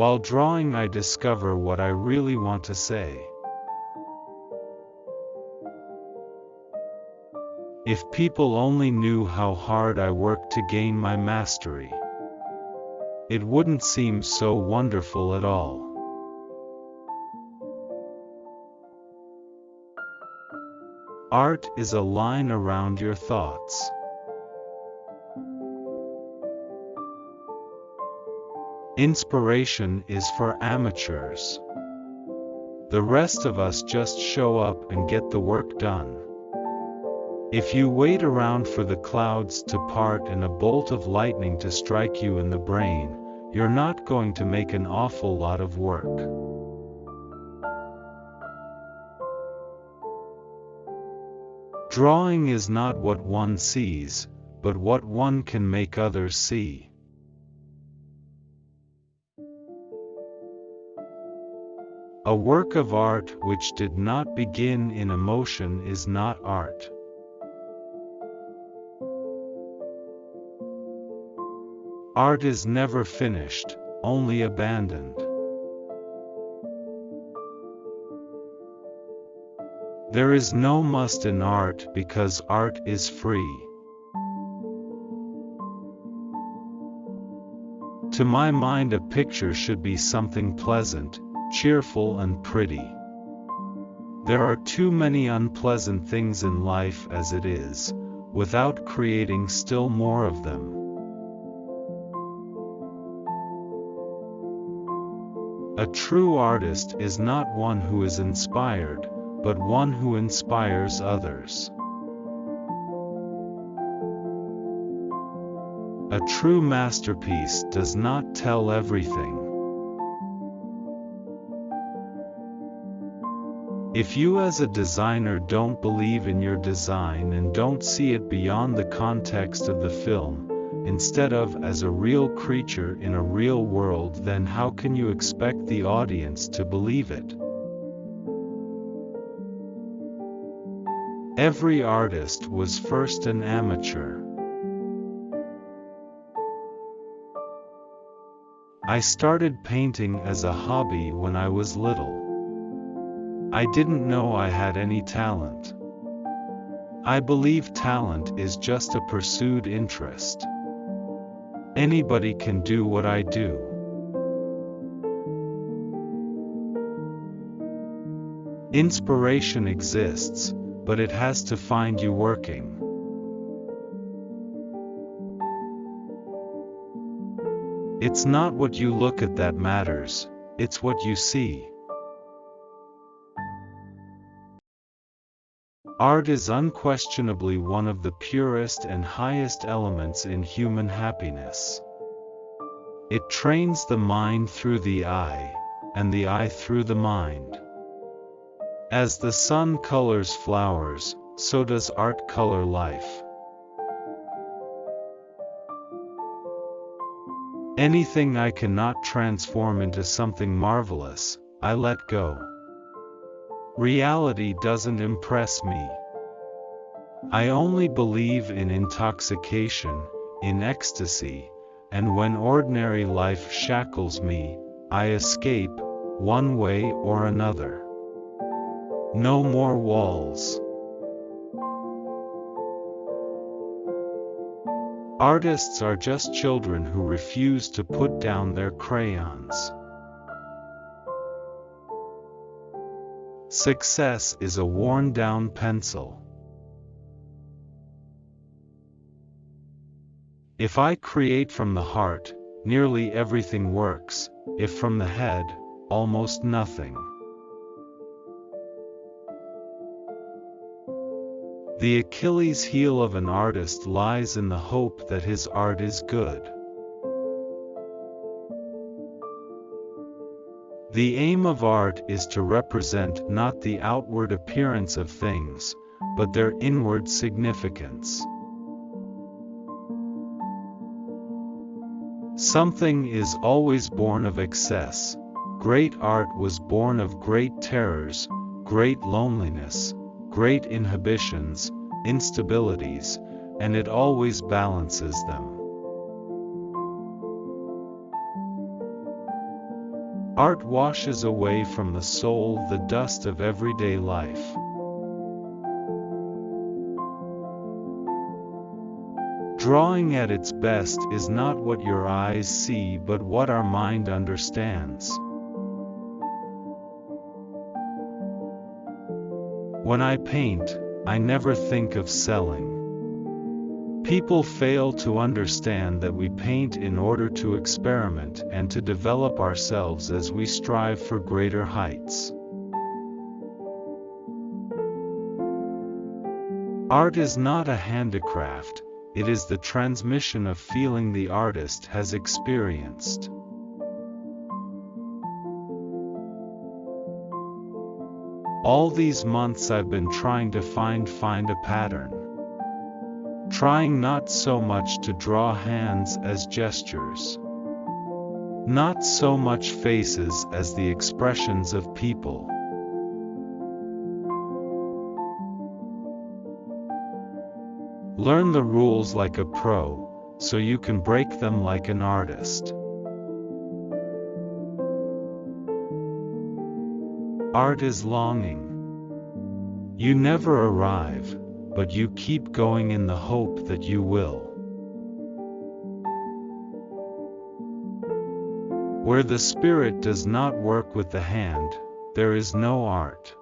While drawing I discover what I really want to say. If people only knew how hard I work to gain my mastery, it wouldn't seem so wonderful at all. Art is a line around your thoughts. Inspiration is for amateurs. The rest of us just show up and get the work done. If you wait around for the clouds to part and a bolt of lightning to strike you in the brain, you're not going to make an awful lot of work. Drawing is not what one sees, but what one can make others see. A work of art which did not begin in emotion is not art. Art is never finished, only abandoned. There is no must in art because art is free. To my mind a picture should be something pleasant, cheerful and pretty. There are too many unpleasant things in life as it is, without creating still more of them. A true artist is not one who is inspired, but one who inspires others. A true masterpiece does not tell everything. If you as a designer don't believe in your design and don't see it beyond the context of the film, instead of as a real creature in a real world then how can you expect the audience to believe it? Every artist was first an amateur. I started painting as a hobby when I was little. I didn't know I had any talent. I believe talent is just a pursued interest. Anybody can do what I do. Inspiration exists, but it has to find you working. It's not what you look at that matters, it's what you see. Art is unquestionably one of the purest and highest elements in human happiness. It trains the mind through the eye, and the eye through the mind. As the sun colors flowers, so does art color life. Anything I cannot transform into something marvelous, I let go. Reality doesn't impress me. I only believe in intoxication, in ecstasy, and when ordinary life shackles me, I escape, one way or another. No more walls. Artists are just children who refuse to put down their crayons. Success is a worn down pencil. If I create from the heart, nearly everything works, if from the head, almost nothing. The Achilles heel of an artist lies in the hope that his art is good. The aim of art is to represent not the outward appearance of things, but their inward significance. Something is always born of excess. Great art was born of great terrors, great loneliness, great inhibitions, instabilities, and it always balances them. Art washes away from the soul the dust of everyday life. Drawing at its best is not what your eyes see but what our mind understands. When I paint, I never think of selling. People fail to understand that we paint in order to experiment and to develop ourselves as we strive for greater heights. Art is not a handicraft, it is the transmission of feeling the artist has experienced. All these months I've been trying to find find a pattern. Trying not so much to draw hands as gestures. Not so much faces as the expressions of people. Learn the rules like a pro, so you can break them like an artist. Art is longing. You never arrive, but you keep going in the hope that you will. Where the spirit does not work with the hand, there is no art.